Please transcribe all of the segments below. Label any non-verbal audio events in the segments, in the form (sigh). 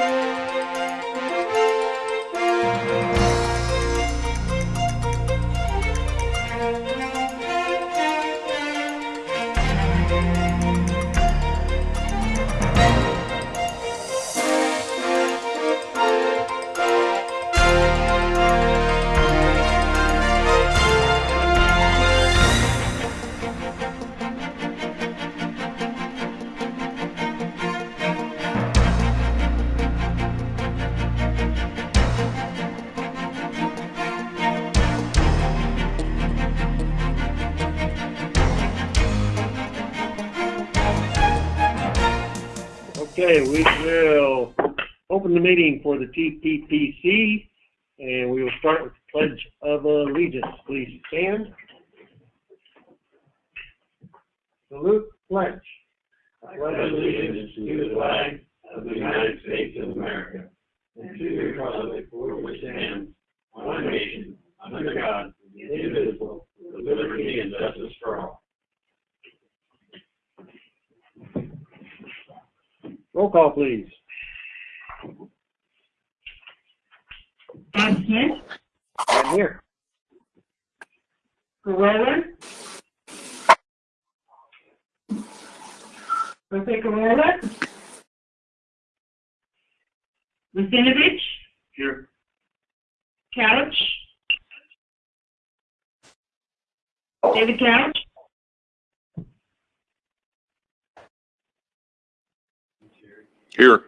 Música Okay, we will open the meeting for the TPPC, and we will start with the Pledge of Allegiance. Please stand. Salute, pledge. I pledge allegiance to the flag of the United States of America and to the republic for which it stands, one nation, under God, indivisible, with liberty and justice for all. Roll call, please. Bob Smith, I'm here. Gurrola. Jose Gurrola. Lucinovich, Here. Couch. David Couch, Here.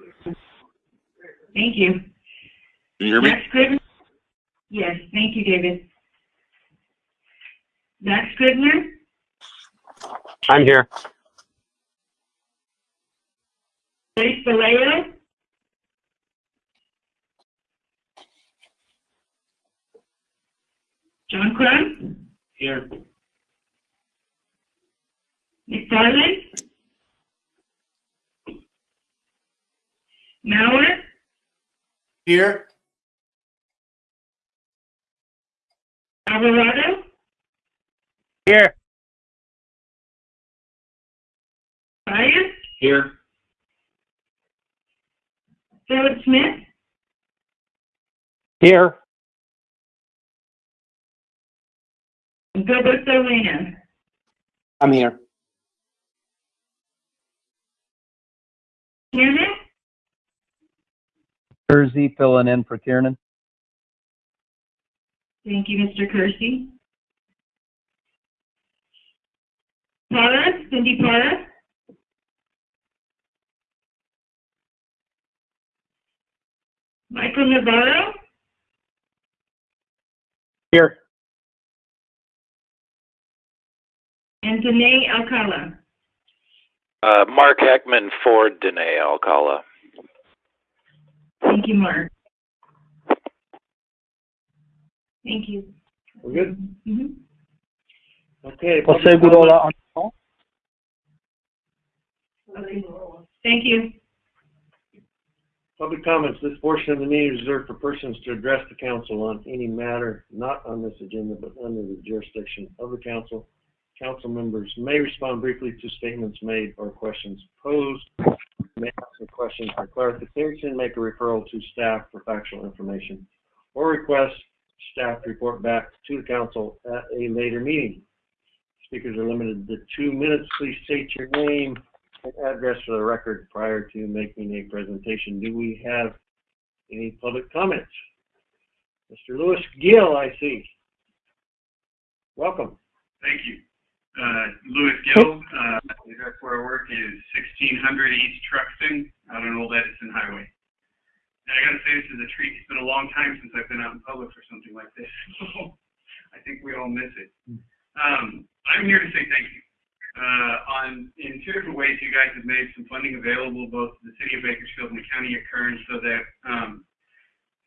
thank you. Can you hear me? Max Scrivner? Yes, thank you, David. Max Scrivner, I'm here. Grace Vallejo, John Crum, Here. McFarland, Mauer, Here. Alvarado, Here. Fire, Here. Philip Smith, Here. and Gilbert Solana. I'm here. Tiernan, Kersey filling in for Kiernan. thank you, Mr. Kersey. Para, Cindy Para. Michael Navarro, Here. and Danae Alcala. Uh, Mark Heckman for Danae Alcala. Thank you, Mark. Thank you. We're good? Mhm. Okay. Jose public Gurrola comment. on call. Okay. Thank you. Public comments. This portion of the meeting is reserved for persons to address the council on any matter not on this agenda but under the jurisdiction of the council. Council members may respond briefly to statements made or questions posed. May ask a question for clarification, make a referral to staff for factual information, or request staff report back to the council at a later meeting. Speakers are limited to two minutes. Please state your name and address for the record prior to making a presentation. Do we have any public comments? Mr. Louis Gill, I see. Welcome. Thank you. Uh, Louis Gill, uh, that's where I work, is 1600 East Truxtun out on an Old Edison Highway. And I gotta say, this is a treat. It's been a long time since I've been out in public for something like this. (laughs) I think we all miss it. Um, I'm here to say thank you. Uh, on, in two different ways, you guys have made some funding available both to the city of Bakersfield and the county of Kern so that, um,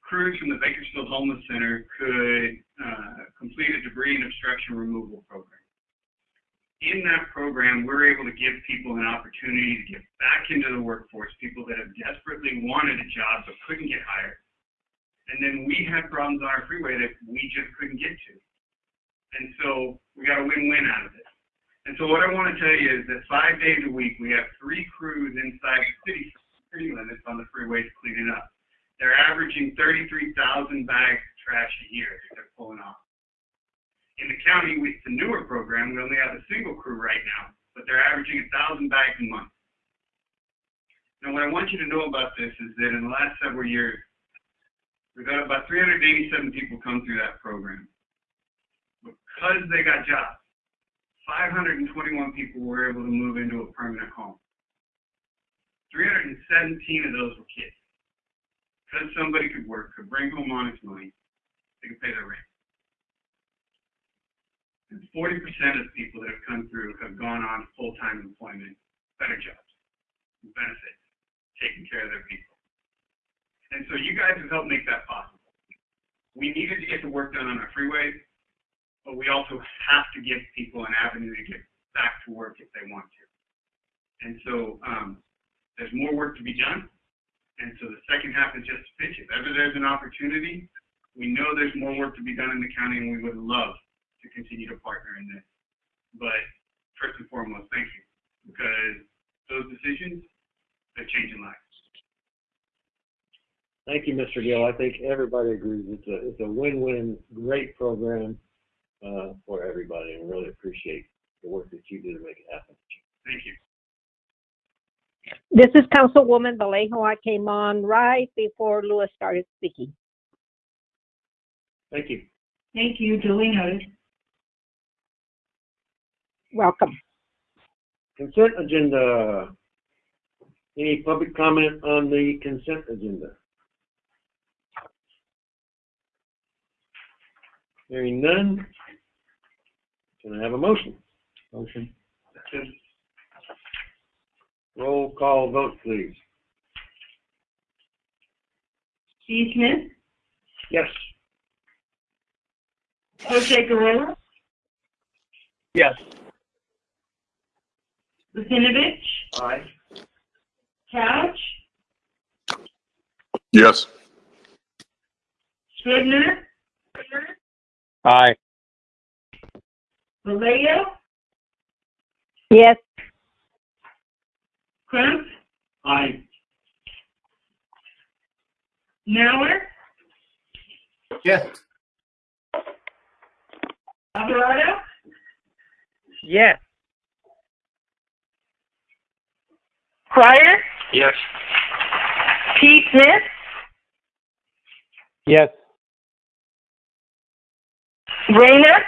crews from the Bakersfield Homeless Center could, uh, complete a debris and obstruction removal program in that program, we're able to give people an opportunity to get back into the workforce, people that have desperately wanted a job but couldn't get hired. And then we had problems on our freeway that we just couldn't get to. And so we got a win-win out of it. And so what I want to tell you is that five days a week, we have three crews inside the city, city limits on the freeways cleaning up. They're averaging 33,000 bags of trash a year that they're pulling off. In the county, with the newer program, we only have a single crew right now, but they're averaging 1,000 bags a month. Now, what I want you to know about this is that in the last several years, we've got about 387 people come through that program. Because they got jobs, 521 people were able to move into a permanent home. 317 of those were kids. Because somebody could work, could bring home honest money, they could pay their rent. And 40% of the people that have come through have gone on full-time employment, better jobs, benefits, taking care of their people. And so you guys have helped make that possible. We needed to get the work done on our freeways, but we also have to give people an avenue to get back to work if they want to. And so um, there's more work to be done. And so the second half is just pitch. If ever there's an opportunity, we know there's more work to be done in the county, and we would love to continue to partner in this. But first and foremost, thank you, because those decisions, they're changing lives. Thank you, Mr. Gill. I think everybody agrees. It's a, it's a win-win, great program, uh, for everybody and really appreciate the work that you do to make it happen. Thank you. This is Councilwoman Vallejo. I came on right before Louis started speaking. Thank you. Thank you, duly noted. Welcome. Consent agenda. Any public comment on the consent agenda? Hearing none. Can I have a motion? Motion. Roll call vote, please. Steve Smith, Yes. Jose Guerrero, Yes. Lucinovich, Aye. Couch, Yes. Scrivner, Aye. Vallejo, Yes, Crump, Aye. Mauer, Yes. Alvarado, Yes. Krier, Yes. T. Smith, Yes. Rayner,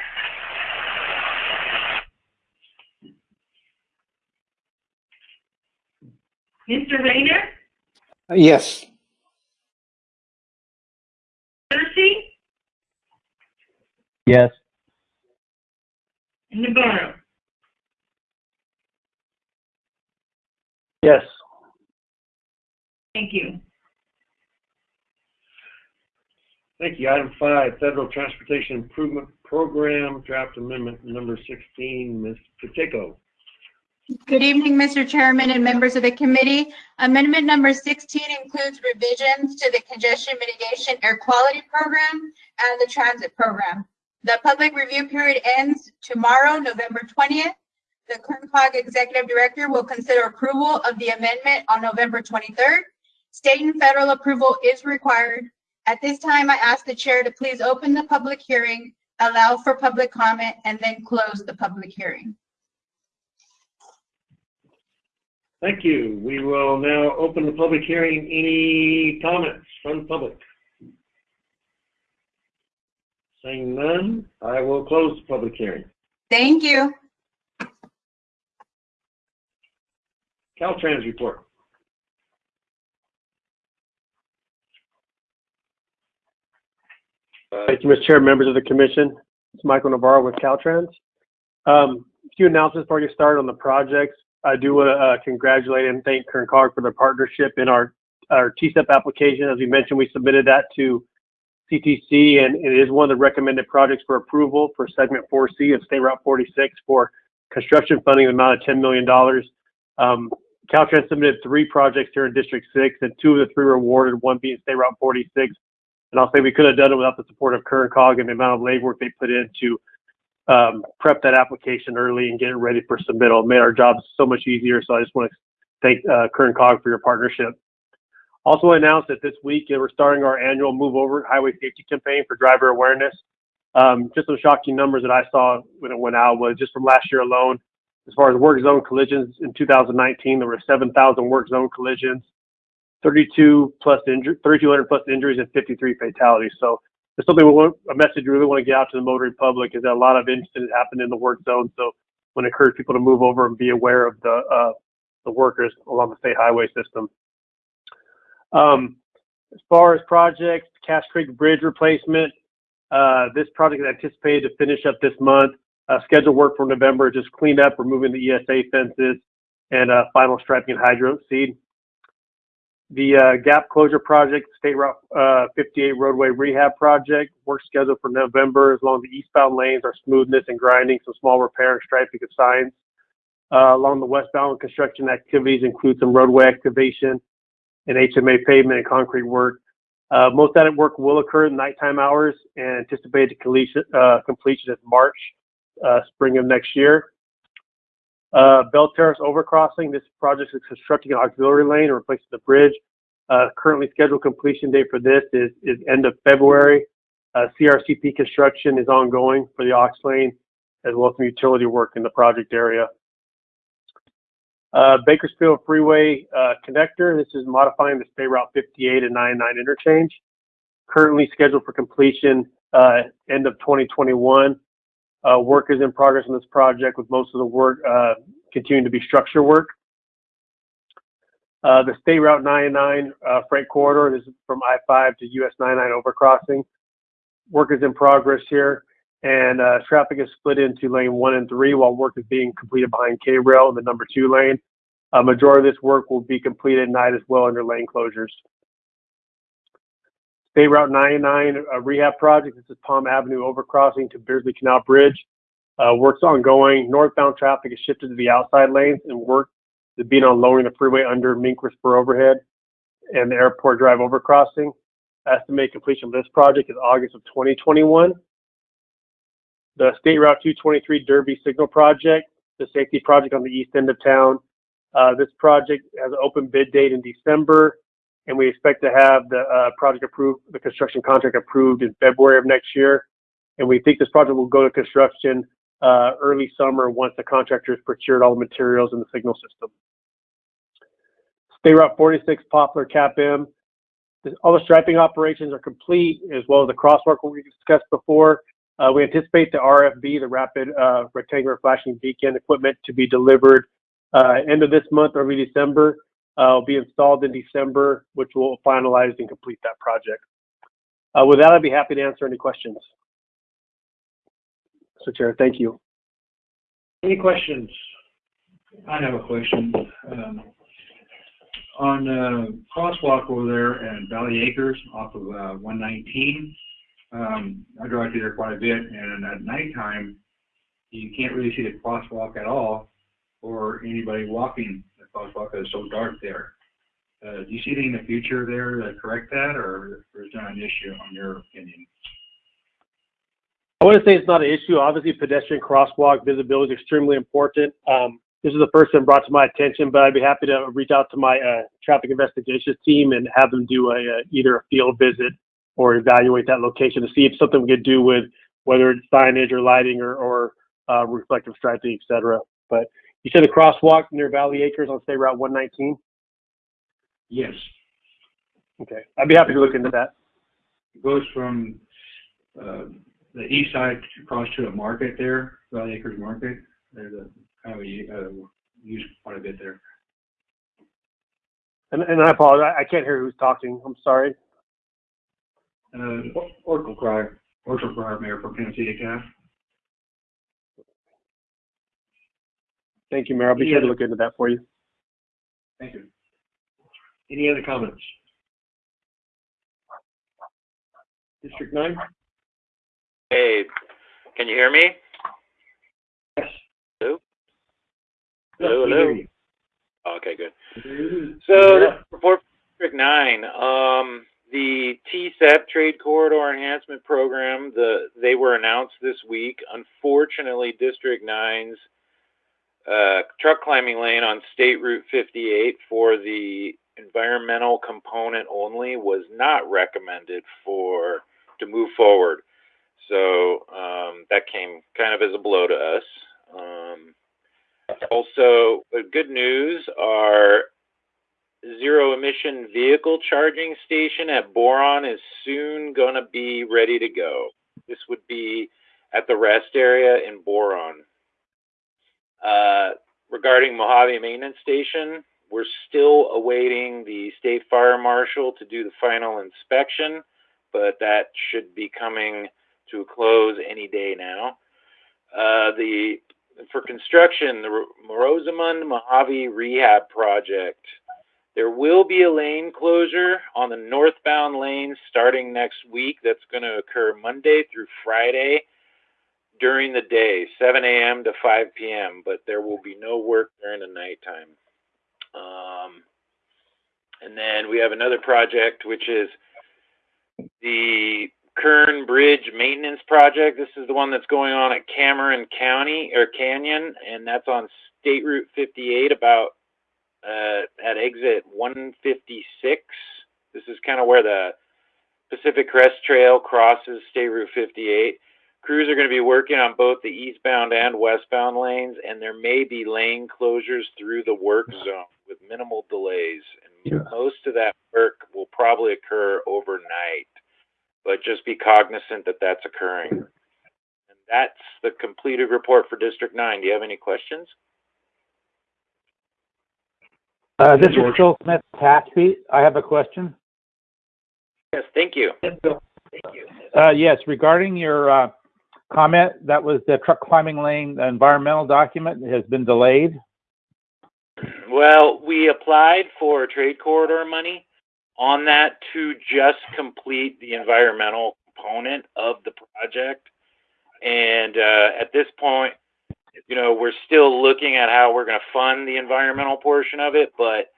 Mr. Rayner, Yes. Percy, Yes. and Navarro. Yes. Thank you. Thank you. Item five, Federal Transportation Improvement Program, draft amendment number sixteen, Ms. Pacheco. Good evening, Mr. Chairman and members of the committee. Amendment number 16 includes revisions to the congestion mitigation air quality program and the transit program. The public review period ends tomorrow, November 20th. The Kern Executive Director will consider approval of the amendment on November 23rd. State and federal approval is required. At this time, I ask the chair to please open the public hearing, allow for public comment, and then close the public hearing. Thank you. We will now open the public hearing. Any comments from the public? Saying none, I will close the public hearing. Thank you. Caltrans report. Thank you, Mr. Chair, members of the commission. It's Michael Navarro with Caltrans. Um, a few announcements before you start on the projects. I do want to uh, congratulate and thank Kern COG for their partnership in our, our TCEP application. As we mentioned, we submitted that to CTC and it is one of the recommended projects for approval for segment 4C of State Route 46 for construction funding of the amount of $10 million. Um, Caltrans submitted three projects here in District 6 and two of the three were awarded, one being State Route 46 and I'll say we could have done it without the support of Kern COG and the amount of labor work they put in to um, prep that application early and get it ready for submittal. It made our jobs so much easier. So I just want to thank uh, Kern COG for your partnership. Also announced that this week we're starting our annual Move Over Highway Safety Campaign for driver awareness. Um, just some shocking numbers that I saw when it went out was just from last year alone. As far as work zone collisions in 2019, there were 7,000 work zone collisions, 32 plus injury, 3,200 plus injuries, and 53 fatalities. So there's something we want, a message we really want to get out to the motoring public is that a lot of incidents happen in the work zone. So we want to encourage people to move over and be aware of the uh, the workers along the state highway system. Um, as far as projects, Cash Creek Bridge replacement, uh, this project is anticipated to finish up this month. Uh, scheduled work for November, just cleaned up, removing the ESA fences, and uh, final striping and hydro seed. The uh, gap closure project, State Route uh, 58 roadway rehab project, work scheduled for November as long as the eastbound lanes are smoothness and grinding, some small repair and striping of signs. Uh, along the westbound construction activities include some roadway activation and HMA pavement and concrete work. Uh, most of that work will occur in nighttime hours and anticipated completion, uh, completion is March, uh, spring of next year. Uh, Belle Terrace overcrossing, this project is constructing an auxiliary lane and replacing the bridge. Uh, currently scheduled completion date for this is, is end of February. Uh, CRCP construction is ongoing for the aux lane as well as some utility work in the project area. Uh, Bakersfield Freeway uh, connector. This is modifying the State Route 58 and 99 interchange. Currently scheduled for completion end of 2021. Uh, work is in progress on this project with most of the work uh, continuing to be structure work. Uh, the State Route 99 freight corridor. This is from I-5 to US 99 overcrossing. Work is in progress here and uh, traffic is split into lane one and three while work is being completed behind K-Rail in the number two lane. A majority of this work will be completed at night as well under lane closures. State Route 99 uh, rehab project. This is Palm Avenue overcrossing to Beardsley Canal Bridge. Uh, work's ongoing. Northbound traffic is shifted to the outside lanes and work is being on lowering the freeway under Minquist overhead and the airport drive overcrossing. Estimated completion of this project is August of 2021 the State Route 223 Derby Signal Project, the safety project on the east end of town. Uh, this project has an open bid date in December, and we expect to have the uh, project approved, the construction contract approved in February of next year. And we think this project will go to construction uh, early summer once the contractor has procured all the materials and the signal system. State Route 46 Poplar CAPM. All the striping operations are complete, as well as the crosswalk we discussed before. Uh, we anticipate the RFB, the Rapid uh, Rectangular Flashing Beacon equipment, to be delivered uh, end of this month, early December. Uh, will be installed in December, which will finalize and complete that project. Uh, with that, I'd be happy to answer any questions. So, Chair, thank you. Any questions? I have a question. Um, on uh, crosswalk over there at Valley Acres off of uh, 119, um, I drive through there quite a bit, and at nighttime, you can't really see the crosswalk at all, or anybody walking it's so dark there. Uh, do you see anything in the future there that correct that, or, or is that an issue on your opinion? I want to say it's not an issue. Obviously, pedestrian crosswalk visibility is extremely important. Um, this is the first one brought to my attention, but I'd be happy to reach out to my uh, traffic investigations team and have them do a, a either a field visit or evaluate that location to see if something we could do with whether it's signage or lighting or, or uh, reflective striping, et cetera. But you said a crosswalk near Valley Acres on State Route 119? Yes. Okay, I'd be happy to look into that. It goes from uh, the east side across to a market there, Valley Acres Market. There's a kind of a, uh, used quite a bit there. And, and I apologize, I can't hear who's talking. I'm sorry. Uh, Orchel Krier, Orchel Krier Mayor for Tennessee DeKalb. Thank you, Mayor. I'll be sure to look into that for you. Thank you. Any other comments? District nine? Hey, can you hear me? Yes. Hello? Yes, Hello, we hello. hear you. Okay, good. So, Yeah. this report for District Nine, um, the TCEP Trade Corridor Enhancement Program, the, they were announced this week. Unfortunately, District Nine's, uh, truck climbing lane on State Route fifty-eight for the environmental component only was not recommended for to move forward. So um, that came kind of as a blow to us. Um, also, good news our zero emission vehicle charging station at Boron is soon going to be ready to go. This would be at the rest area in Boron. Uh, regarding Mojave Maintenance Station, we're still awaiting the state fire marshal to do the final inspection, but that should be coming to a close any day now. Uh, the for construction, the Rosamond Mojave Rehab Project. There will be a lane closure on the northbound lane starting next week. That's going to occur Monday through Friday during the day, 7 a.m. to 5 p.m., but there will be no work during the nighttime. Um, and then we have another project, which is the Kern Bridge Maintenance Project. This is the one that's going on at Cameron County or Canyon, and that's on State Route 58, about uh, at exit 156. This is kind of where the Pacific Crest Trail crosses State Route 58. Crews are going to be working on both the eastbound and westbound lanes, and there may be lane closures through the work zone with minimal delays. And Yeah. most of that work will probably occur overnight, but just be cognizant that that's occurring. And that's the completed report for District 9. Do you have any questions? Uh, this is Phil Smith, Tehachapi. I have a question. Yes, thank you. Uh, yes, regarding your, uh, comment, that was the truck climbing lane the environmental document has been delayed. Well, we applied for trade corridor money on that to just complete the environmental component of the project. And uh, at this point, you know, we're still looking at how we're going to fund the environmental portion of it. But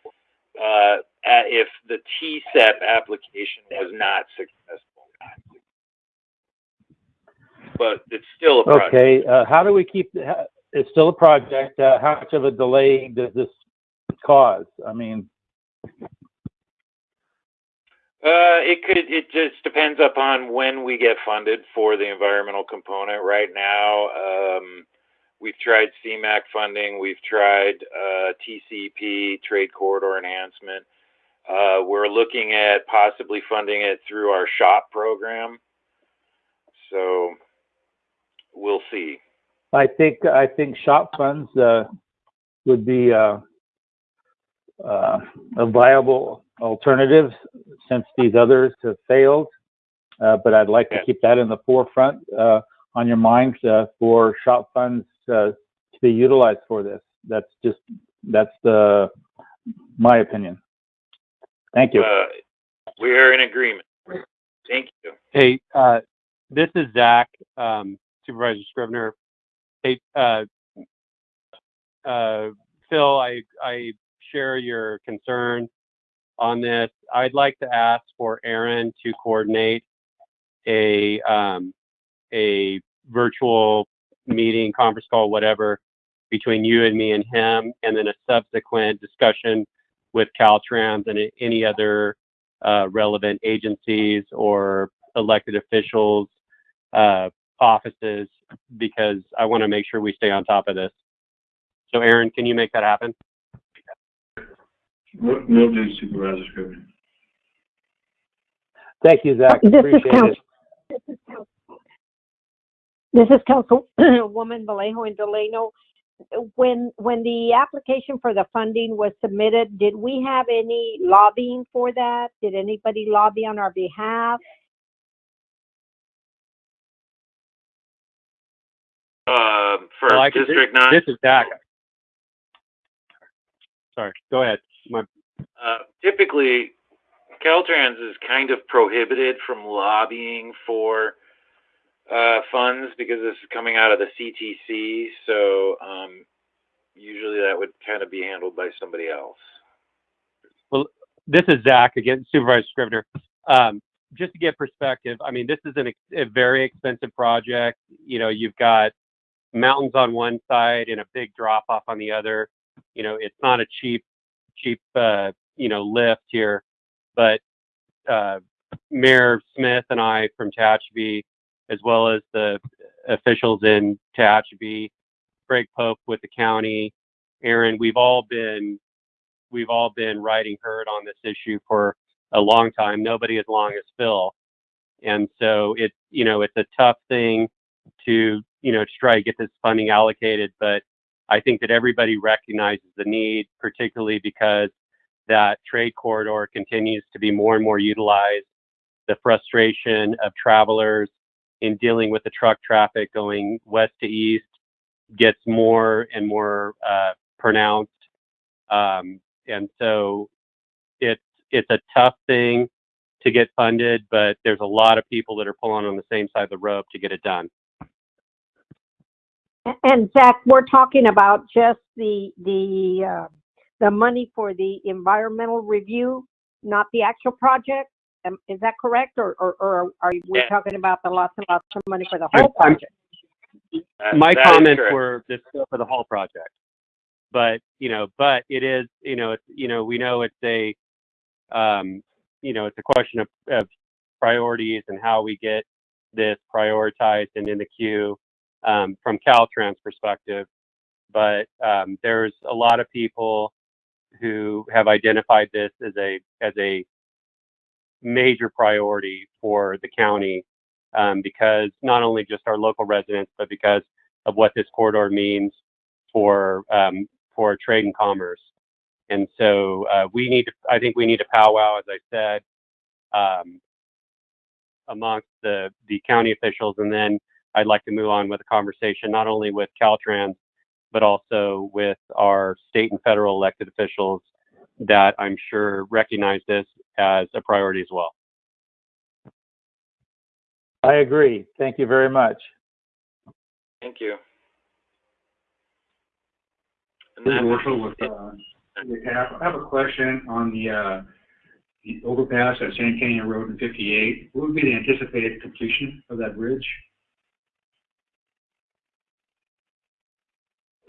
uh, if the TCEP application was not successful, but it's still a project. Okay, uh, how do we keep, it's still a project, uh, how much of a delay does this cause? I mean, Uh, it could, it just depends upon when we get funded for the environmental component. Right now, um, we've tried CMAQ funding, we've tried, uh, TCP, Trade Corridor Enhancement. Uh, we're looking at possibly funding it through our SHOPP program. So, we'll see. I think, I think SHOPP funds, uh, would be, uh, uh, a viable alternative since these others have failed. Uh, but I'd like to keep that in the forefront, uh, on your minds, uh, for SHOPP funds, uh, to be utilized for this. That's just, that's the, my opinion. Thank you. Uh, we are in agreement. Thank you. Hey, uh, this is Zach, um, Supervisor Scrivner. Hey, uh, uh, Phil, I, I share your concern on this. I'd like to ask for Aaron to coordinate a, um, a virtual meeting, conference call, whatever, between you and me and him, and then a subsequent discussion with Caltrans and any other uh, relevant agencies or elected officials, uh, offices, because I want to make sure we stay on top of this. So, Aaron, can you make that happen? Will will do, Supervisor Scrivner. Thank you, Zach. This is Appreciate Council. This is Councilwoman Vallejo and Delano. When, when the application for the funding was submitted, did we have any lobbying for that? Did anybody lobby on our behalf? Um, for Well, can- District Nine, This is Zach. Sorry, go ahead. My, uh, typically, Caltrans is kind of prohibited from lobbying for uh, funds because this is coming out of the CTC. So um, usually that would kind of be handled by somebody else. Well, this is Zach again, Supervisor Scrivner. Um, just to get perspective, I mean, this is an, ex- a very expensive project. You know, you've got mountains on one side and a big drop off on the other. You know, it's not a cheap, cheap, uh, you know, lift here, but uh, Mayor Smith and I from Tehachapi, as well as the officials in Tehachapi, Greg Pope with the county, Aaron, we've all been we've all been riding herd on this issue for a long time. Nobody as long as Phil, and so it's you know it's a tough thing to you know to try to get this funding allocated, but I think that everybody recognizes the need, particularly because that trade corridor continues to be more and more utilized. The frustration of travelers in dealing with the truck traffic going west to east gets more and more uh, pronounced. Um, and so it's it's a tough thing to get funded, but there's a lot of people that are pulling on the same side of the rope to get it done. And Zach, we're talking about just the, the, uh, the money for the environmental review, not the actual project? Um, is that correct? Or, or, or are we Yeah. talking about the lots and lots of money for the whole I'm- project? That- My that is comments correct. were the scope of the whole project. But, you know, but it is, you know, it's, you know, we know it's a, um, you know, it's a question of, of priorities and how we get this prioritized and in the queue, um, from Caltrans perspective. But, um, there's a lot of people who have identified this as a, as a major priority for the county um, because not only just our local residents, but because of what this corridor means for um, for trade and commerce. And so uh, we need to, I think we need to powwow, as I said, um, amongst the the county officials, and then I'd like to move on with a conversation not only with Caltrans, but also with our state and federal elected officials that I'm sure recognize this as a priority as well. I agree. Thank you very much. Thank you. And This is that- Marshall with, uh, I have, a question on the, uh, the overpass at Sand Canyon Road and fifty-eight. What would be the anticipated completion of that bridge?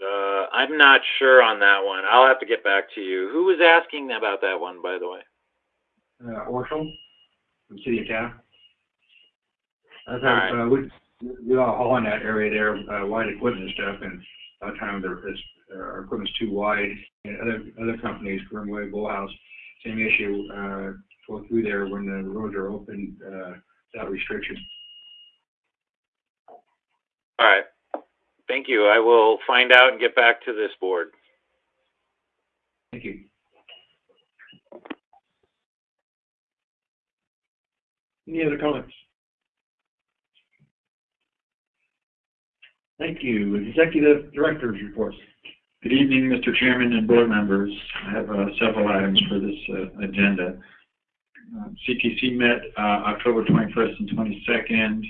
Uh, I'm not sure on that one. I'll have to get back to you. Who was asking about that one, by the way? Uh, Orchel, from City of. I've All uh, we, we all haul in that area there, uh, wide equipment and stuff, and a lot of times our equipment's too wide. And other, other companies, Grimmway, Bolthouse, same issue, uh, go through there when the roads are open, uh, without restriction. All right. Thank you. I will find out and get back to this board. Thank you. Any other comments? Thank you. Executive Director's reports. Good evening, Mr. Chairman and board members. I have uh, several items for this uh, agenda. Uh, CTC met uh, October 21st and 22nd.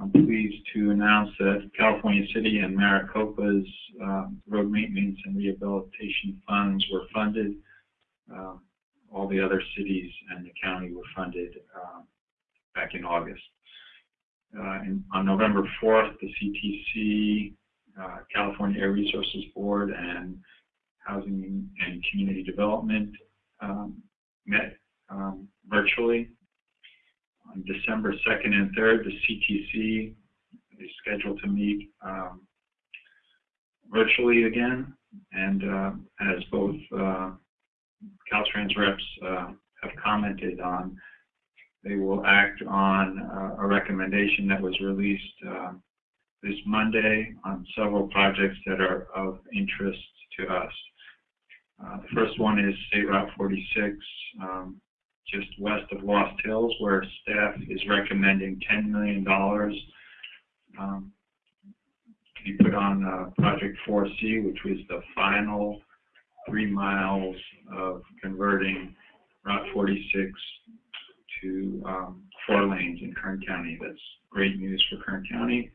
I'm pleased to announce that California City and Maricopa's uh, road maintenance and rehabilitation funds were funded. Uh, All the other cities and the county were funded uh, back in August. Uh, and On November 4th, the CTC uh, California Air Resources Board and Housing and Community Development um, met um, virtually. On December 2nd and 3rd, the CTC is scheduled to meet um, virtually again. And uh, as both uh, Caltrans reps uh, have commented on, they will act on uh, a recommendation that was released um, this Monday on several projects that are of interest to us. Uh, the first one is State Route 46, um, just west of Lost Hills, where staff is recommending $10 million um, put on uh, Project 4C, which was the final three miles of converting Route 46 to um, four lanes in Kern County. That's great news for Kern County.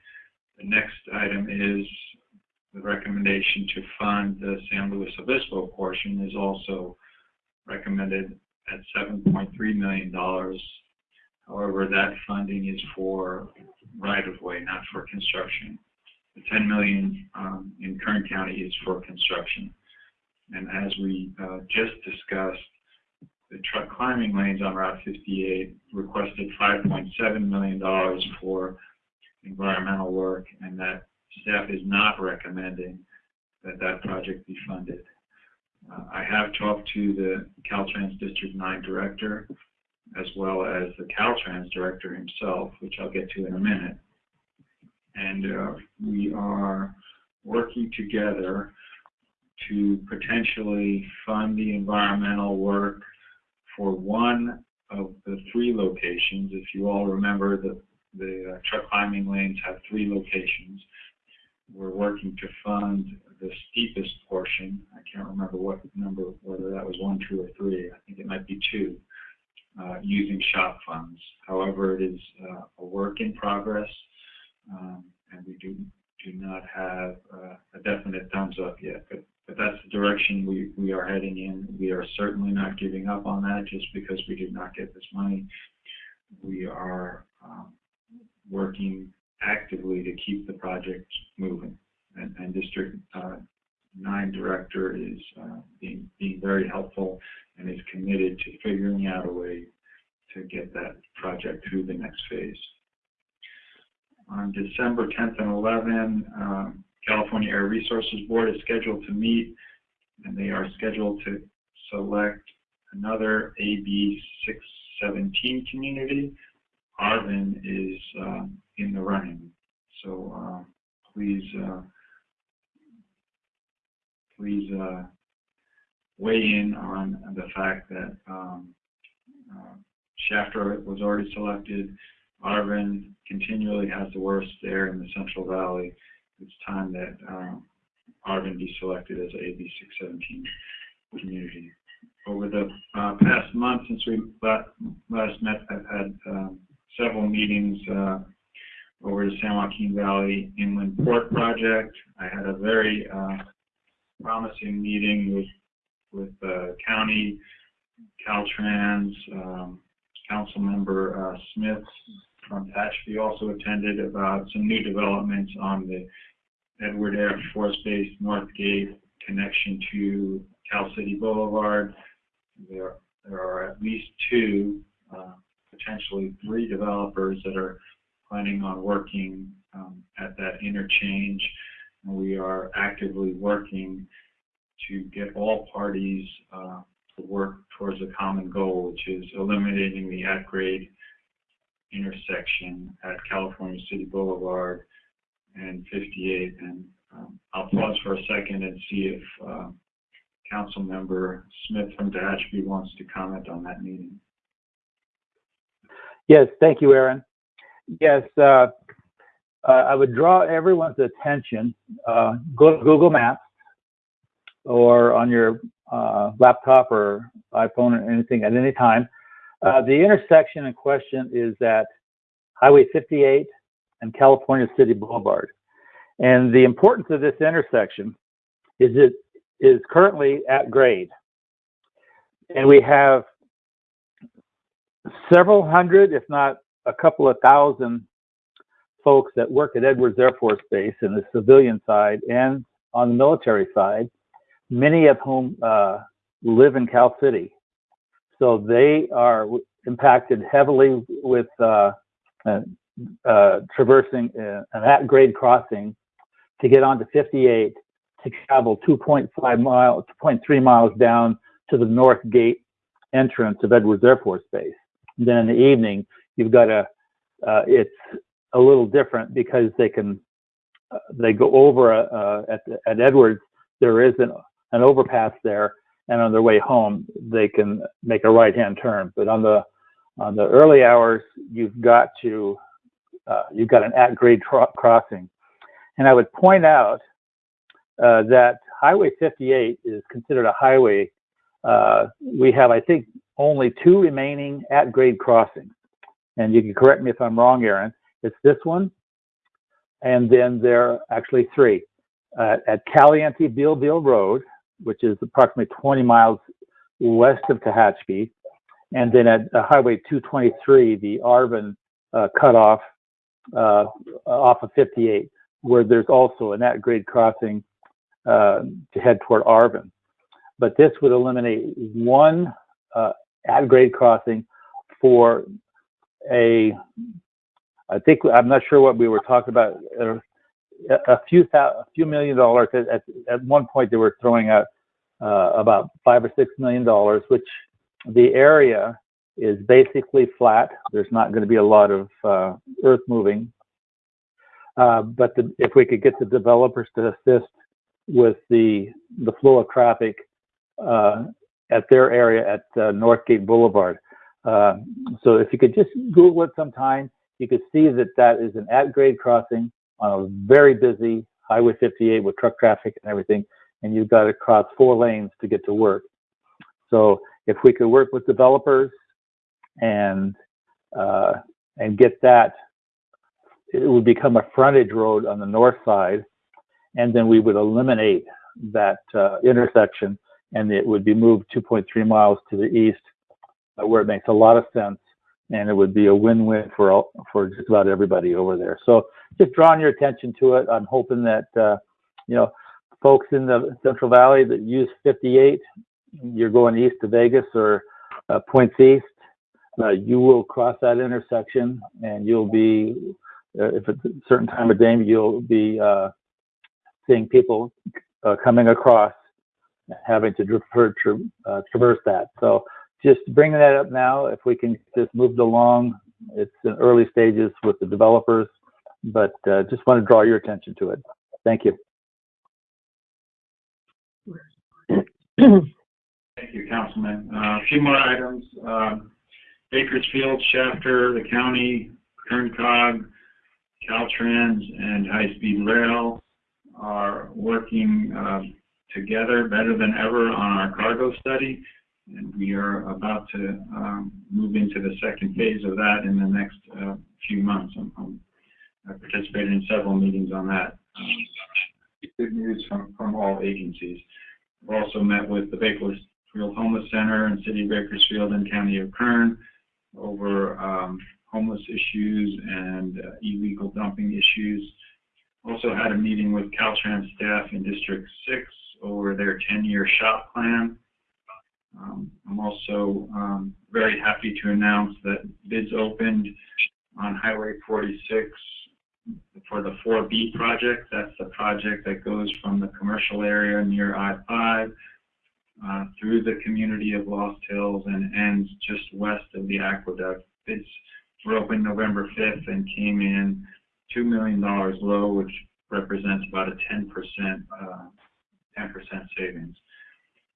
The next item is the recommendation to fund the San Luis Obispo portion is also recommended at $7.3 million. However, that funding is for right-of-way, not for construction. The 10 million um, in Kern County is for construction. And as we uh, just discussed, the truck climbing lanes on Route 58 requested $5.7 million for environmental work, and that staff is not recommending that that project be funded. Uh, I have talked to the Caltrans District 9 director, as well as the Caltrans director himself, which I'll get to in a minute. And uh, we are working together to potentially fund the environmental work for one of the three locations. If you all remember, the, the uh, truck climbing lanes have three locations. We're working to fund the steepest portion. I can't remember what number, whether that was one, two, or three. I think it might be two, uh, using SHOPP funds. However, it is uh, a work in progress, um, and we do do not have uh, a definite thumbs up yet. But but that's the direction we, we are heading in. We are certainly not giving up on that just because we did not get this money. We are um, working actively to keep the project moving. And, and District uh, 9 Director is uh, being, being very helpful and is committed to figuring out a way to get that project through the next phase. On December 10th and 11th, um, California Air Resources Board is scheduled to meet, and they are scheduled to select another AB 617 community. Arvin is um, in the running, so uh, please, uh, please uh, weigh in on the fact that um, uh, Shafter was already selected. Arvin continually has the worst air in the Central Valley it's time that um, Arvin be selected as AB 617 community. Over the uh, past month since we last met, I've had um, several meetings uh, over the San Joaquin Valley Inland Port Project. I had a very uh, promising meeting with with uh, county, Caltrans, um, council member uh, Smith from Tehachapi also attended about some new developments on the Edward Air Force Base North Gate connection to Cal City Boulevard. There, there are at least two, uh, potentially three developers that are planning on working um, at that interchange. And we are actively working to get all parties uh, to work towards a common goal, which is eliminating the at-grade intersection at California City Boulevard and 58. And um, I'll pause for a second and see if uh, Council Member Smith from Tehachapi wants to comment on that meeting. Yes, thank you, Aaron. Yes, uh, I would draw everyone's attention. Uh, go to Google Maps or on your uh, laptop or iPhone or anything at any time. Uh, the intersection in question is at Highway 58 and California City Boulevard. And the importance of this intersection is it is currently at grade. And we have several hundred, if not a couple of thousand folks that work at Edwards Air Force Base in the civilian side and on the military side, many of whom uh, live in Cal City. So they are impacted heavily with uh, uh, uh, traversing uh, an at-grade crossing to get onto 58 to travel 2.5 miles, 2.3 miles down to the north gate entrance of Edwards Air Force Base. And then in the evening, you've got a, uh, it's a little different because they can, uh, they go over uh, at, at Edwards, there is an, an overpass there, and on their way home, they can make a right-hand turn. But on the on the early hours, you've got to uh, you've got an at-grade crossing. And I would point out uh, that Highway 58 is considered a highway. Uh, we have, I think, only two remaining at-grade crossings. And you can correct me if I'm wrong, Aaron. It's this one, and then there are actually three. Uh, at Caliente Beale Road, which is approximately 20 miles west of Tehachapi, and then at uh, Highway 223, the Arvin uh, cutoff uh, off of 58, where there's also an at-grade crossing uh, to head toward Arvin. But this would eliminate one uh, at-grade crossing for a, I think, I'm not sure what we were talking about, uh, a a few thou, a few million dollars. At, at, at one point, they were throwing out uh, about five or six million dollars, which the area is basically flat. There's not going to be a lot of uh, earth moving. Uh, but the, if we could get the developers to assist with the the flow of traffic uh, at their area at uh, Northgate Boulevard. Uh, so if you could just Google it sometime, you could see that that is an at-grade crossing on a very busy Highway 58 with truck traffic and everything, and you've got to cross four lanes to get to work. So if we could work with developers and uh, and get that, it would become a frontage road on the north side, and then we would eliminate that uh, intersection, and it would be moved 2.3 miles to the east, where it makes a lot of sense, and it would be a win-win for all, for just about everybody over there. So just drawing your attention to it. I'm hoping that uh, you know folks in the Central Valley that use 58, you're going east to Vegas or uh, points east, uh, you will cross that intersection and you'll be, uh, if it's a certain time of day, you'll be uh, seeing people uh, coming across, having to tra- tra- uh, traverse that. So just bringing that up now, if we can just move along, it's in early stages with the developers, but uh, just want to draw your attention to it. Thank you. Thank you, Councilman. Uh, A few more items. Um, Bakersfield, Shafter, the county, Kern COG, Caltrans, and High Speed Rail are working um, together better than ever on our cargo study. And we are about to um, move into the second phase of that in the next uh, few months. I'm- I'm- I participated in several meetings on that. Um, Good news from, from all agencies. We've also met with the Bakersfield Homeless Center and City of Bakersfield and County of Kern over um, homeless issues and uh, illegal dumping issues. Also had a meeting with Caltrans staff in District 6 over their 10-year SHOPP plan. Um, I'm also um, very happy to announce that bids opened on Highway 46 for the 4B project. That's the project that goes from the commercial area near I-5 uh, through the community of Lost Hills and ends just west of the aqueduct. Bids were opened November 5th and came in $2 million low, which represents about a 10% uh, 10% savings.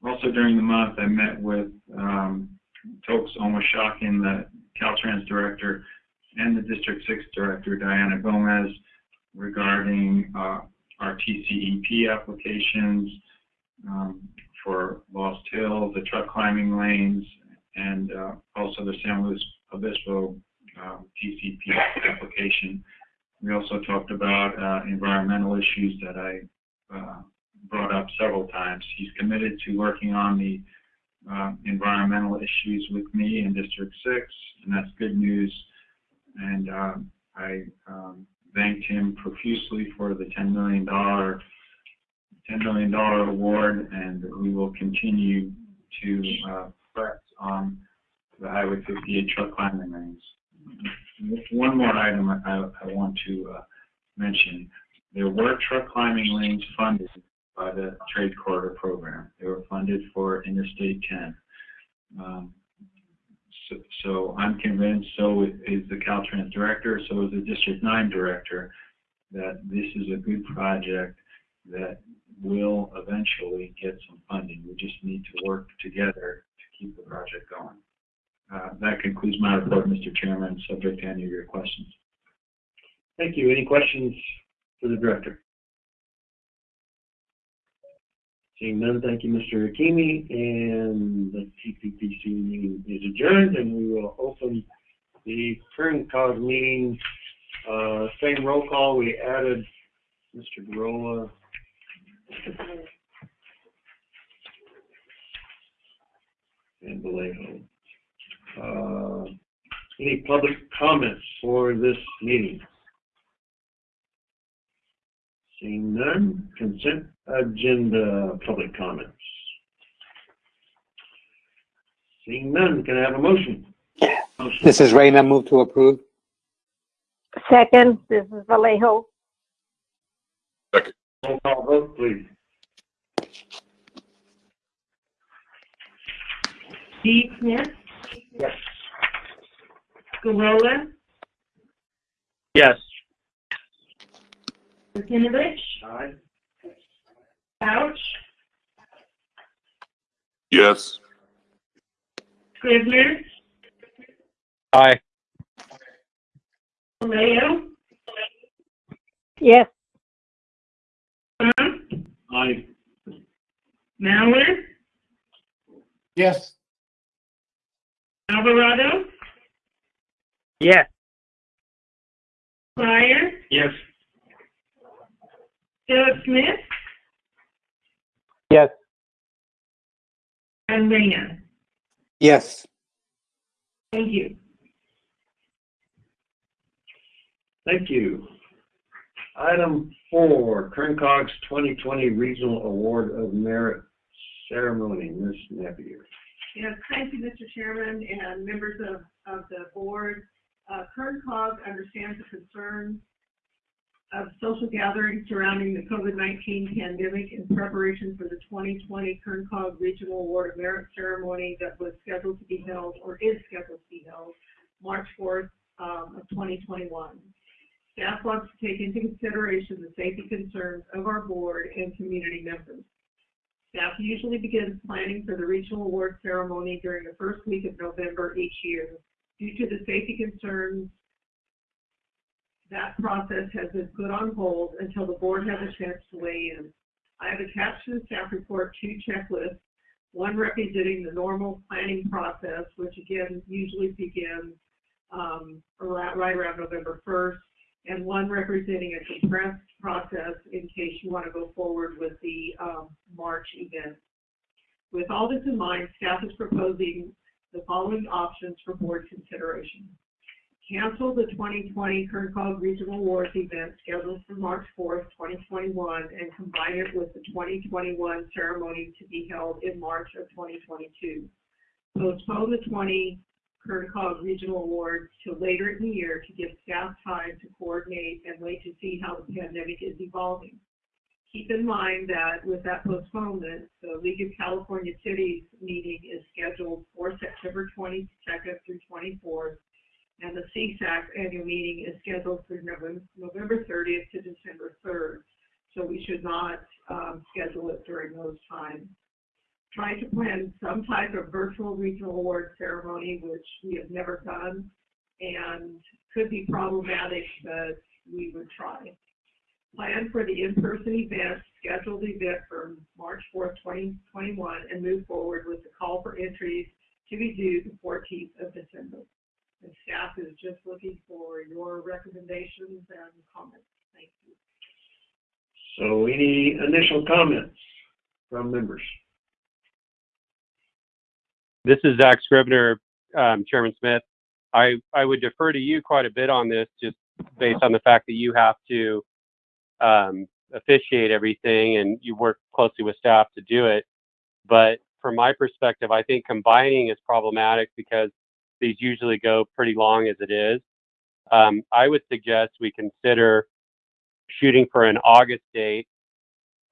Also during the month, I met with um, Toks Omishakin, the Caltrans director, and the District 6 Director, Diana Gomez, regarding uh, our TCEP applications um, for Lost Hill, the truck climbing lanes, and uh, also the San Luis Obispo uh, TCP application. We also talked about uh, environmental issues that I uh, brought up several times. He's committed to working on the uh, environmental issues with me in District 6, and that's good news and um, I um, thanked him profusely for the $10 million, $10 million award, and we will continue to uh, press on the Highway 58 truck climbing lanes. One more item I, I want to uh, mention. There were truck climbing lanes funded by the Trade Corridor Program. They were funded for Interstate 10. Um, so, so I'm convinced, so is the Caltrans director, so is the District 9 director, that this is a good project that will eventually get some funding. We just need to work together to keep the project going. Uh, that concludes my report, Mr. Chairman, subject to any of your questions. Thank you. Any questions for the director? Seeing none, thank you, Mr. Hakimi, and the TPPC meeting is adjourned, and we will open the Kern COG meeting. Uh, same roll call, we added Mr. Gurrola. And Vallejo. Uh, any public comments for this meeting? Seeing none, consent agenda public comments. Seeing none, can I have a motion? Motion. This is Rayner, move to approve. Second, this is Vallejo. Roll call vote, please. Steve Smith, Yes. Gurrola, Yes. Martinovich, Aye. Couch, Yes. Scrivner, Aye. Vallejo, Yes, Trump, Aye. Mallard, Yes. Alvarado, Yes. Pryor, Yes. Philip Smith, Yes. and Reyna. Yes. Thank you. Thank you. Item four, Kern COG's 2020 Regional Award of Merit Ceremony, Ms. Napier. Yes, thank you, Mr. Chairman and members of, of the board. Uh, Kern COG understands the concerns of social gatherings surrounding the COVID-19 pandemic in preparation for the 2020 Kern COG Regional Award of Merit ceremony that was scheduled to be held, or is scheduled to be held, March 4th um, of 2021. Staff wants to take into consideration the safety concerns of our board and community members. Staff usually begins planning for the regional award ceremony during the first week of November each year. Due to the safety concerns, that process has been put on hold until the board has a chance to weigh in. I have attached to the staff report two checklists, one representing the normal planning process, which again usually begins um, around, right around November 1st, and one representing a compressed process in case you want to go forward with the um, March event. With all this in mind, staff is proposing the following options for board consideration. Cancel the 2020 Kern COG Regional Awards event scheduled for March 4th, 2021, and combine it with the 2021 ceremony to be held in March of 2022. Postpone the 20 Kern COG Regional Awards to later in the year to give staff time to coordinate and wait to see how the pandemic is evolving. Keep in mind that with that postponement, the League of California Cities meeting is scheduled for September 22nd through 24th, and the CSAC annual meeting is scheduled for November, November 30th to December 3rd. So we should not um, schedule it during those times trying to plan some type of virtual regional award ceremony, which we have never done and could be problematic, but we would try. Plan for the in-person event, scheduled event for March 4th, 2021, and move forward with the call for entries to be due the 14th of December. And staff is just looking for your recommendations and comments. Thank you. So any initial comments from members? This is Zach Scrivner, um, Chairman Smith. I, I would defer to you quite a bit on this, just based on the fact that you have to um, officiate everything and you work closely with staff to do it. But from my perspective, I think combining is problematic because these usually go pretty long as it is. Um, I would suggest we consider shooting for an August date,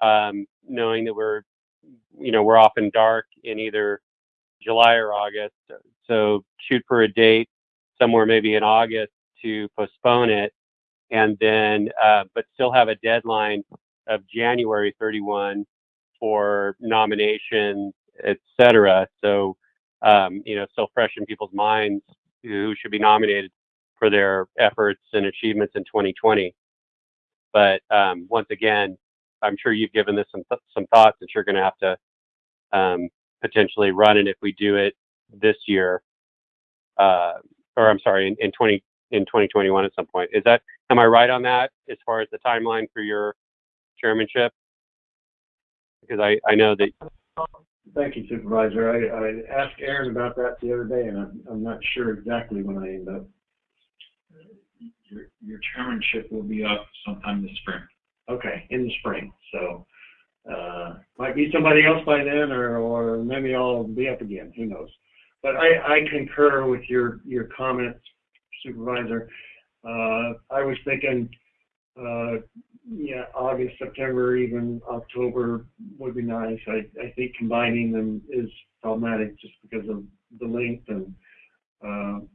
um, knowing that we're, you know, we're often dark in either July or August. So shoot for a date somewhere maybe in August to postpone it, and then uh, but still have a deadline of January 31 for nominations, et cetera. So um, you know, still fresh in people's minds who should be nominated for their efforts and achievements in 2020. But um, once again, I'm sure you've given this some th- some thoughts that you're going to have to um, potentially run it if we do it this year, uh, or I'm sorry, in, in 20 in 2021 at some point. Is that am I right on that as far as the timeline for your chairmanship? Because I I know that Thank you, Supervisor. I, I asked Ahron about that the other day, and I'm, I'm not sure exactly when I end up. Your, your chairmanship will be up sometime this spring. Okay, in the spring, so, uh, might be somebody else by then, or, or maybe I'll be up again, who knows? but I, I concur with your, your comments, Supervisor. Uh, I was thinking, uh, yeah, August, September, even October would be nice. I, I think combining them is problematic just because of the length and, uh,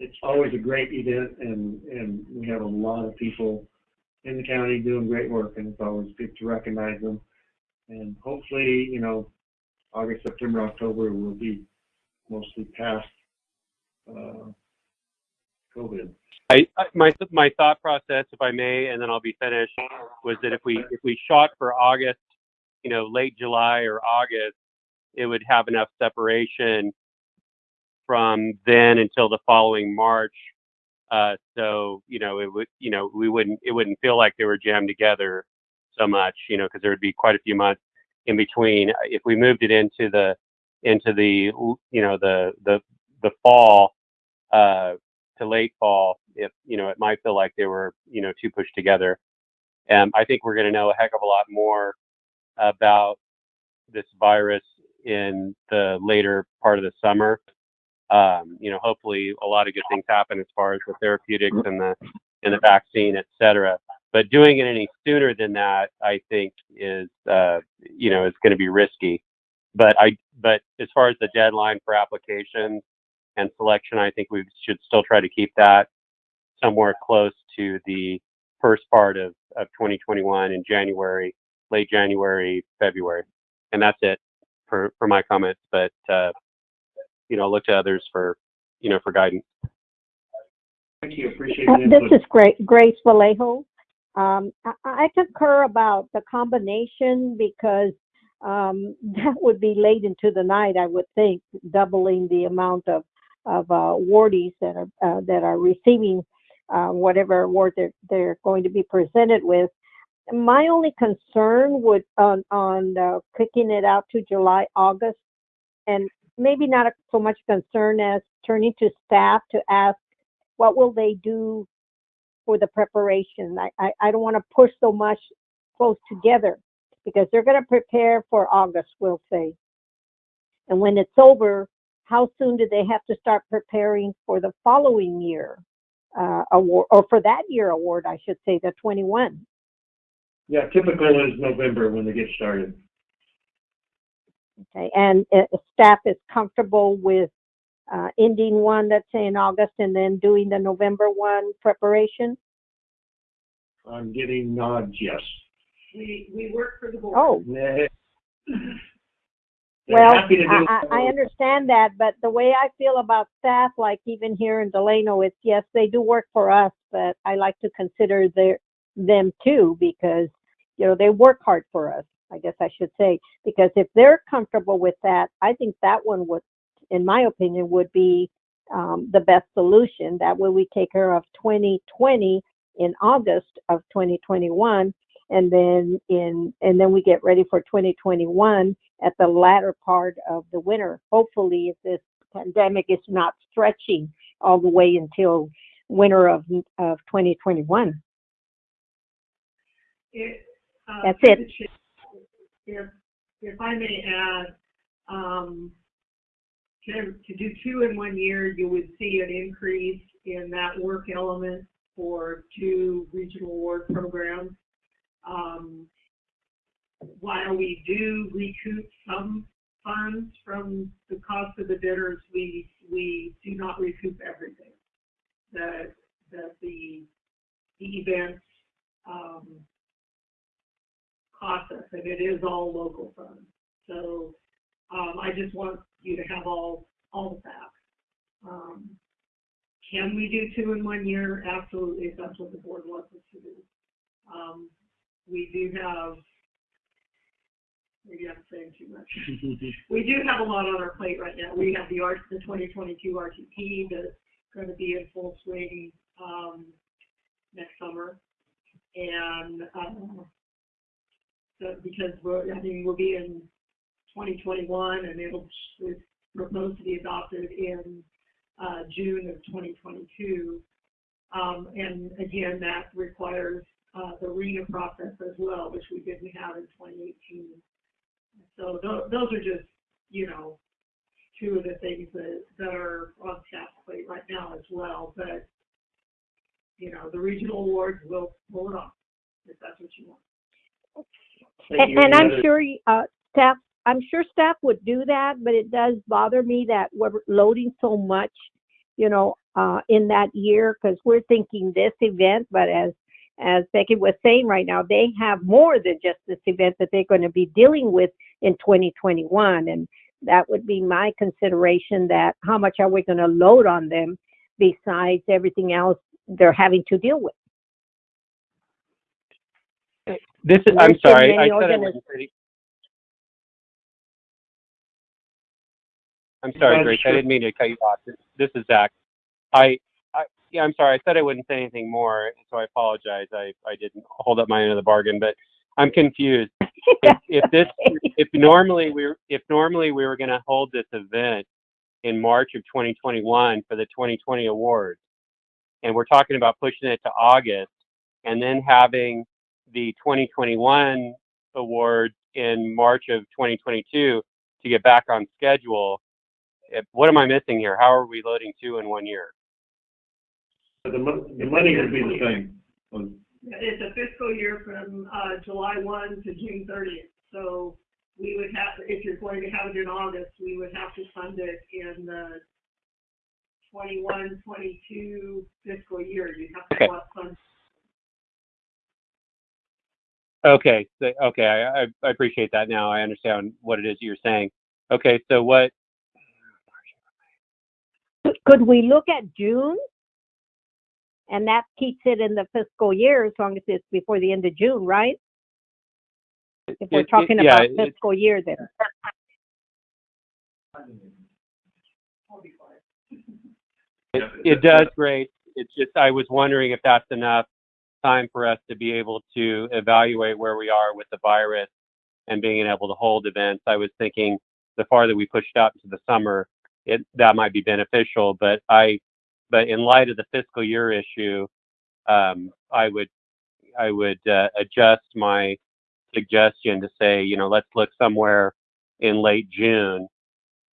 it's always a great event and, and we have a lot of people in the county doing great work and it's always good to recognize them. And hopefully, you know, August, September, October will be mostly past, uh, COVID. I, I- my, my thought process, if I may, and then I'll be finished, was that if we, if we shot for August, you know, late July or August, it would have enough separation from then until the following March. Uh, so, you know, it would, you know, we wouldn't, it wouldn't feel like they were jammed together so much, you know, because there would be quite a few months in between. If we moved it into the, into the, you know, the, the, the fall, uh, to late fall, if, you know, it might feel like they were, you know, too pushed together. Um, I think we're going to know a heck of a lot more about this virus in the later part of the summer. Um, you know, hopefully a lot of good things happen as far as the therapeutics and the and the vaccine, et cetera. But doing it any sooner than that, I think, is uh, you know, is going to be risky. But I, but as far as the deadline for applications and selection, I think we should still try to keep that somewhere close to the first part of, of 2021 in January, late January, February. And that's it for, for my comments. But, uh, you know, look to others for, you know, for guidance. Thank you, appreciate Uh, This is great, Grace Vallejo. Um, I, I concur about the combination because um, (laughs) that would be late into the night, I would think, doubling the amount of of uh, awardees that are uh, that are receiving uh, whatever award they're they're going to be presented with. My only concern would on on kicking it out to July, August, and maybe not so much concern as turning to staff to ask what will they do for the preparation. I, I, I don't want to push so much close together because they're going to prepare for August, we'll say. And when it's over, how soon do they have to start preparing for the following year uh, award, or for that year award, I should say, the 21? Yeah, typical is November when they get started. Okay, and uh, staff is comfortable with uh, ending one, let's say in August, and then doing the November one preparation? I'm getting nods, yes. We, we work for the board. Oh, Yeah. They're Well, happy to do I, I, understand that, but the way I feel about staff, like even here in Delano, it's yes, they do work for us, but I like to consider their them too because you know they work hard for us. I guess I should say because if they're comfortable with that, I think that one would, in my opinion, would be um, the best solution. That way we take care of 2020 in August of 2021 and then in and then we get ready for 2021 at the latter part of the winter hopefully if this pandemic is not stretching all the way until winter of of 2021 It, uh, That's it. If, if I may add, um, to, to do two in one year, you would see an increase in that work element for two regional award programs. Um, while we do recoup some funds from the cost of the bidders, we, we do not recoup everything. That, that the, the events, um, cost us, and it is all local funds. So, um, I just want you to have all, all the facts. Um, can we do two in one year? Absolutely, if that's what the board wants us to do. Um, we do have, maybe I'm saying too much. (laughs) We do have a lot on our plate right now. We have the art, the 2022 RTP that's going to be in full swing, um, next summer. And, um, so because we're, I mean, we'll be in 2021 and it'll, it's proposed to be adopted in, uh, June of 2022. Um, and again, that requires, uh, the RHNA process as well, which we didn't have in 2018. So tho- those are just, you know, two of the things that, that are on staff's plate right now as well, but, you know, the regional awards will pull it off, if that's what you want. And, and I'm sure, uh, staff, I'm sure staff would do that, but it does bother me that we're loading so much, you know, uh, in that year, because we're thinking this event, but as, as Becky was saying right now, they have more than just this event that they're going to be dealing with in 2021. And that would be my consideration that how much are we going to load on them besides everything else they're having to deal with? This is, I'm sorry, I many said I organiz- wouldn't say. I'm sorry, Well, Grace, I didn't mean to cut you off. This- This is Zach. I, I, yeah, I'm sorry, I said I wouldn't say anything more, so I apologize. I, I didn't hold up my end of the bargain, but I'm confused. If, (laughs) if this, if normally we, were if normally we were gonna hold this event in March of 2021 for the 2020 awards, and we're talking about pushing it to August, and then having the 2021 award in March of 2022 to get back on schedule. If- What am I missing here? How are we loading two in one year? The the money would be the same. It's a fiscal year from, uh, July one to June thirtieth, so we would have, if you're going to have it in August, we would have to fund it in the 21, 22 fiscal year, you have to Okay. go out fund. Okay, so, okay, I, I, I appreciate that now. I understand what it is you're saying. Okay, so what, Could we look at June? And that keeps it in the fiscal year as long as it's before the end of June, right? If we're it- it- talking yeah, about it- fiscal year then. it, it does great. It's just, I was wondering if that's enough time for us to be able to evaluate where we are with the virus and being able to hold events. I was thinking the farther we pushed out into the summer, it, that might be beneficial, but I, but in light of the fiscal year issue, um, I would, I would, uh, adjust my suggestion to say, you know, let's look somewhere in late June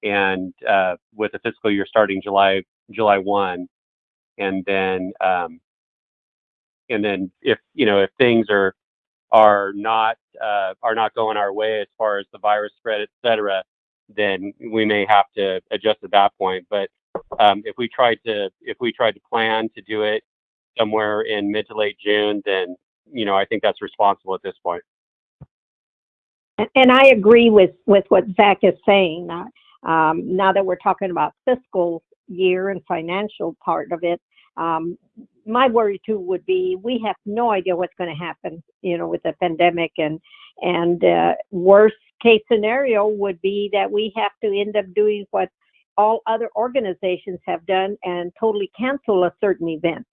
and, uh, with the fiscal year starting July, July one. And then, um, and then if, you know, if things are, are not, uh, are not going our way as far as the virus spread, et cetera, then we may have to adjust at that point. But, um, if we tried to, if we tried to plan to do it somewhere in mid to late June, then, you know, I think that's responsible at this point. And, I agree with, with what Zach is saying. Uh, Um, now that we're talking about fiscal year and financial part of it, um, my worry too would be we have no idea what's going to happen, you know, with the pandemic and and uh, worst case scenario would be that we have to end up doing what all other organizations have done and totally cancel a certain event.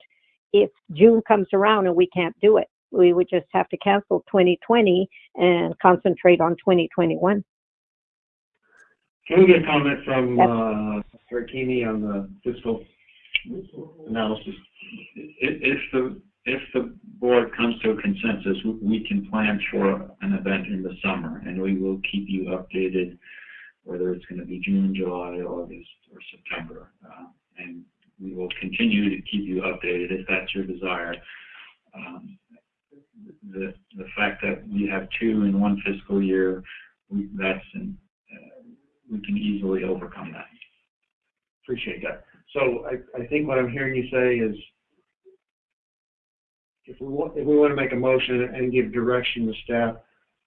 If June comes around and we can't do it, we would just have to cancel 2020 and concentrate on 2021. Can we get a comment from, uh, Rick on the fiscal analysis? If, if the, if the board comes to a consensus, we- we can plan for an event in the summer, and we will keep you updated, whether it's gonna be June, July, August, or September. Uh, And we will continue to keep you updated if that's your desire. Um, The, the fact that we have two in one fiscal year, we- that's, an- uh, we can easily overcome that. Appreciate that. So I, I think what I'm hearing you say is if we want, if we want to make a motion and give direction to staff,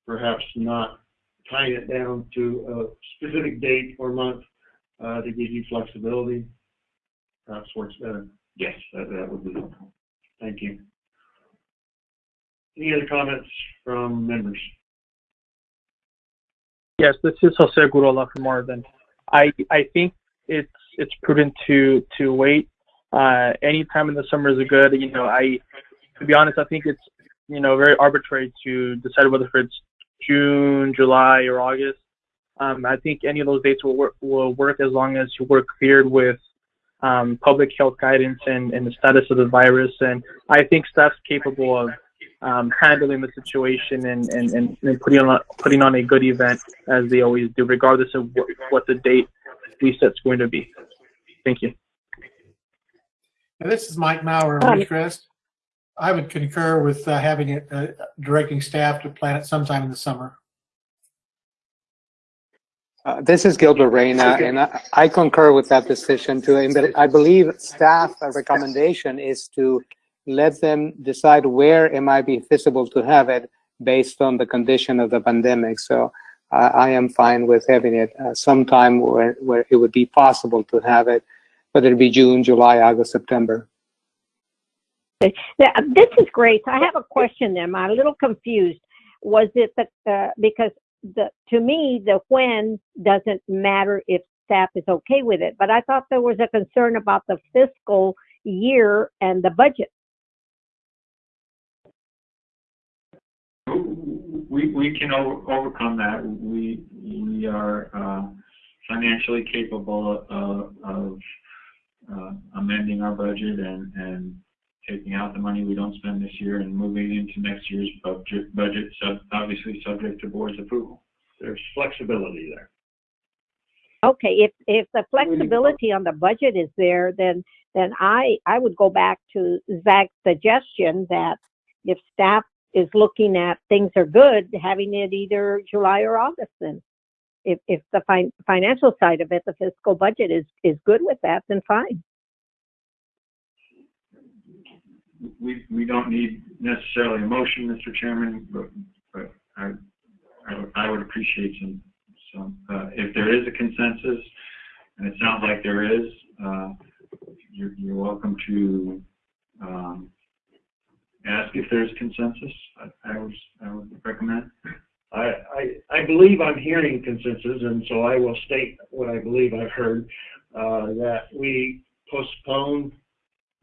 perhaps not tying it down to a specific date or month, uh, to give you flexibility, perhaps works better. Yes, that, that would be helpful. Thank you. Any other comments from members? Yes, this is Jose Gurrola from Arvin. I I think it's it's prudent to to wait. Uh, any time in the summer is good. You know, I to be honest, I think it's you know very arbitrary to decide whether it's June, July, or August. Um, I think any of those dates will work will work as long as we're cleared with um, public health guidance and, and the status of the virus. And I think staff's capable of um, handling the situation and, and, and, and putting on a, putting on a good event as they always do, regardless of what, what the date reset's going to be. Thank you. Now, This is Mike Mauer, Um, Ridgecrest. I would concur with uh, having it, uh, directing staff to plan it sometime in the summer. Uh, This is Gilbert Reyna, and I I concur with that decision too. And but I believe staff uh, recommendation is to let them decide where it might be feasible to have it based on the condition of the pandemic. So I I am fine with having it uh, sometime where where it would be possible to have it, whether it be June, July, August, September. Yeah, This is great. I have a question then. I'm a little confused. Was it the, uh, because the, to me, the when doesn't matter if staff is okay with it, but I thought there was a concern about the fiscal year and the budget. We, we can over, overcome that. We, we are, uh, financially capable of, of, uh, amending our budget and, and taking out the money we don't spend this year and moving into next year's budget, budget, sub, obviously subject to board's approval. There's flexibility there. Okay, if, if the flexibility on the budget is there, then, then I, I would go back to Zach's suggestion that if staff is looking at things are good, having it either July or August then. If, if the fin- financial side of it, the fiscal budget is, is good with that, then fine. We, we don't need necessarily a motion, Mr. Chairman, but, but I, I would, I would appreciate some, some, uh, if there is a consensus, and it sounds like there is, uh, you're, you're welcome to, um, ask if there's consensus. I, I was, I would recommend. I, I, I believe I'm hearing consensus, and so I will state what I believe I've heard, uh, that we postpone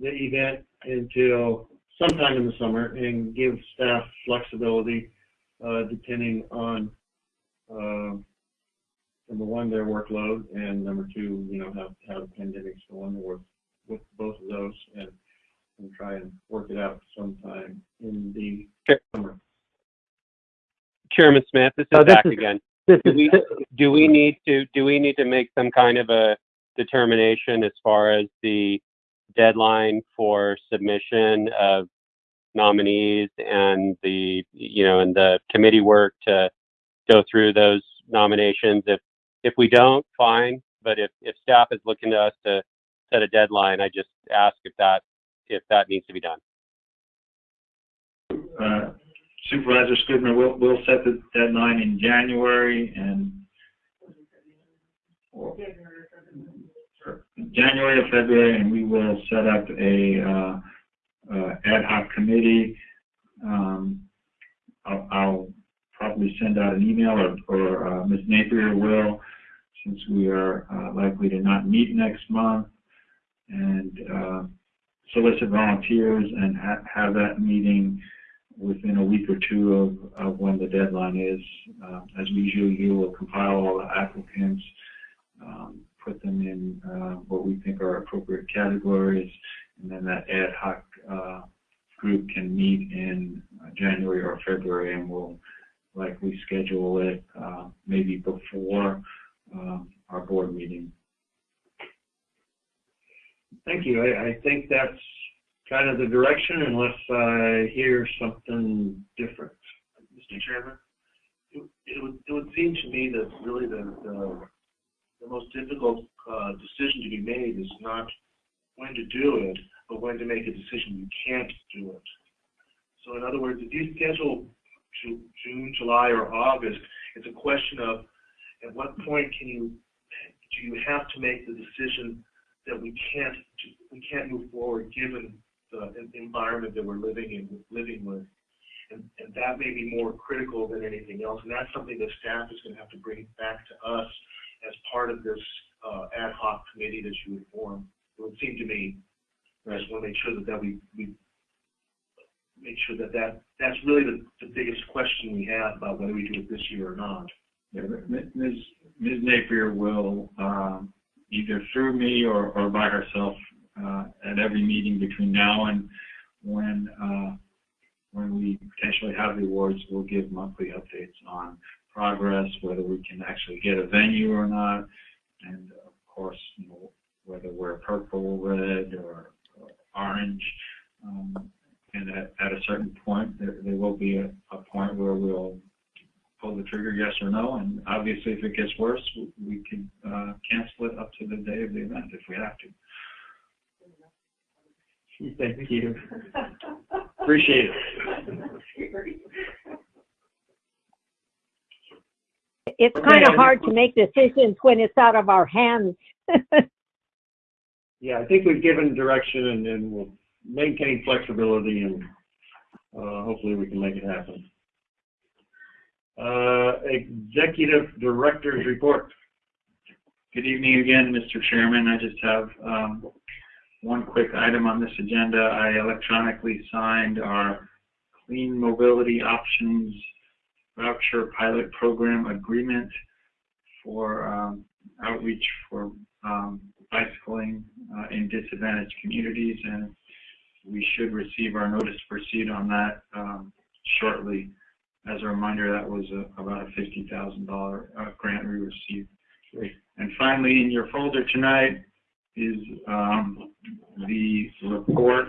the event until sometime in the summer and give staff flexibility, uh, depending on, uh, number one, their workload, and number two, you know, how, how the pandemic's going to work with both of those, and, and try and work it out sometime in the summer. Chairman Smith, this Uh, is this Zach is- again. This Do we, do we need to, do we need to make some kind of a determination as far as the deadline for submission of nominees and the, you know, and the committee work to go through those nominations? If, if we don't, fine, but if, if staff is looking to us to set a deadline, I just ask if that, if that needs to be done. Uh, Supervisor we'll, we'll set the deadline in January and or- January or February, and we will set up a, uh, uh, ad hoc committee. Um, I'll, I'll probably send out an email or, or, uh, Ms. Napier will, since we are, likely to not meet next month. And, solicit volunteers and ha- have that meeting within a week or two of, of when the deadline is. Uh, as we usually do, we'll compile all the applicants, um, put them in, uh, what we think are appropriate categories, and then that ad hoc, uh, group can meet in uh, January or February, and we'll likely schedule it, uh, maybe before, um, our board meeting. Thank you. I, I think that's kind of the direction unless I hear something different. Mr. Chairman, it, it would, it would seem to me that really the, the, the most difficult, uh, decision to be made is not when to do it, but when to make a decision you can't do it. So in other words, if you schedule Ju- June, July, or August, it's a question of at what point can you, do you have to make the decision that we can't, we can't move forward given the environment that we're living in, living with. And, and that may be more critical than anything else. And that's something that staff is going to have to bring back to us as part of this uh, ad hoc committee that you would form. It would seem to me, I just want to make sure that, that we, we make sure that, that that's really the, the biggest question we have about whether we do it this year or not. Yeah, Ms. Ms. Napier will, um, either through me or, or by herself, uh, at every meeting between now and when, uh, when we potentially have the awards, we'll give monthly updates on progress, whether we can actually get a venue or not. And of course, you know, whether we're purple, red, or, or orange. Um, and at, at a certain point, there, there will be a, a point where we'll pull the trigger, yes or no. And obviously, if it gets worse, we, we can uh, cancel it up to the day of the event if we have to. Thank you. (laughs) Appreciate it. It's kind of hard to make decisions when it's out of our hands. (laughs) Yeah, I think we've given direction and, and we'll maintain flexibility and, uh, hopefully we can make it happen. Uh, Executive Director's Report. Good evening again, Mr. Chairman. I just have um, one quick item on this agenda. I electronically signed our Clean Mobility Options Voucher Pilot Program Agreement for um, outreach for um, bicycling uh, in disadvantaged communities, and we should receive our notice to proceed on that um, shortly. As a reminder, that was a- about a $50,000 uh, grant we received. And finally, in your folder tonight is um, the report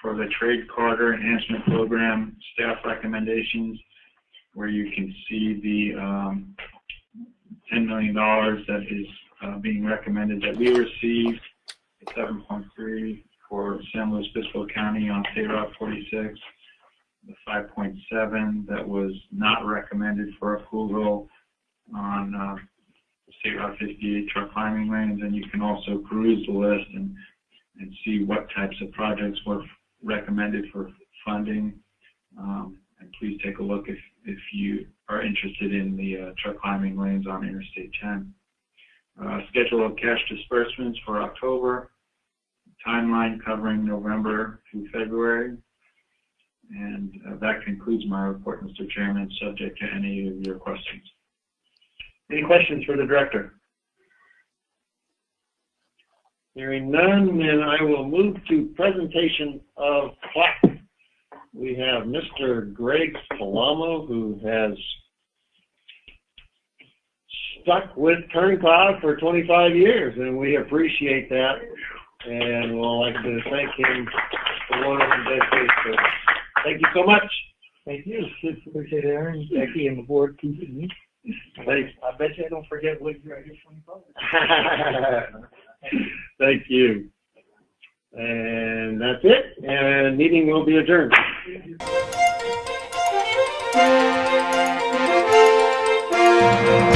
for the Trade Corridor Enhancement Program staff recommendations, where you can see the um, $10 million that is uh, being recommended that we received, the 7.3 for San Luis Obispo County on State Route 46, the 5.7 that was not recommended for approval on uh, State Route 58 truck climbing lanes, and you can also peruse the list and, and see what types of projects were recommended for funding. Um, and please take a look if, if you are interested in the uh, truck climbing lanes on Interstate 10. Uh, schedule of cash disbursements for October, timeline covering November through February. And uh, that concludes my report, Mr. Chairman, subject to any of your questions. Any questions for the director? Hearing none, then I will move to presentation of plaque. We have Mr. Greg Palamo, who has stuck with Kern COG for 25 years, and we appreciate that. And we'd like to thank him for one of his dedication. Thank you so much. Thank you. Appreciate it, Ahron, Becky, and the board keeping me. Thanks. I bet you I don't forget what I get twenty-five. (laughs) Thank you. And that's it, and meeting will be adjourned. Thank you.